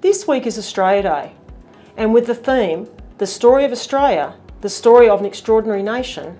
This week is Australia Day, and with the theme, The Story of Australia, the story of an extraordinary nation,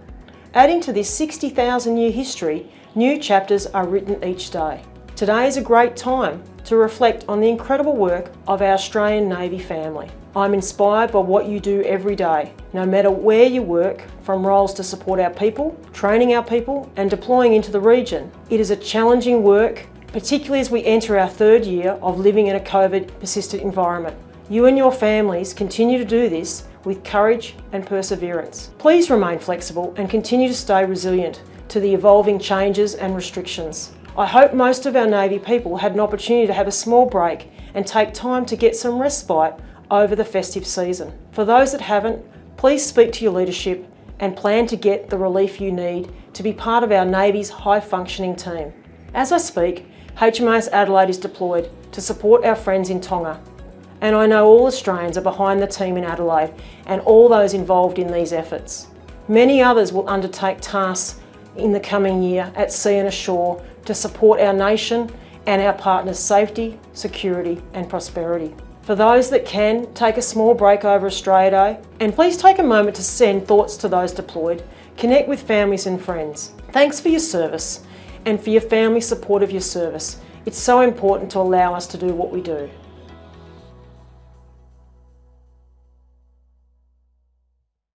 adding to this 60,000 year history, new chapters are written each day. Today is a great time to reflect on the incredible work of our Australian Navy family. I'm inspired by what you do every day, no matter where you work, from roles to support our people, training our people and deploying into the region. It is a challenging work, particularly as we enter our third year of living in a COVID persistent environment. You and your families continue to do this with courage and perseverance. Please remain flexible and continue to stay resilient to the evolving changes and restrictions. I hope most of our Navy people had an opportunity to have a small break and take time to get some respite over the festive season. For those that haven't, please speak to your leadership and plan to get the relief you need to be part of our Navy's high functioning team. As I speak, HMAS Adelaide is deployed to support our friends in Tonga and I know all Australians are behind the team in Adelaide and all those involved in these efforts. Many others will undertake tasks in the coming year at sea and ashore to support our nation and our partners' safety, security and prosperity. For those that can, take a small break over Australia Day and please take a moment to send thoughts to those deployed, connect with families and friends. Thanks for your service and for your family support of your service. It's so important to allow us to do what we do.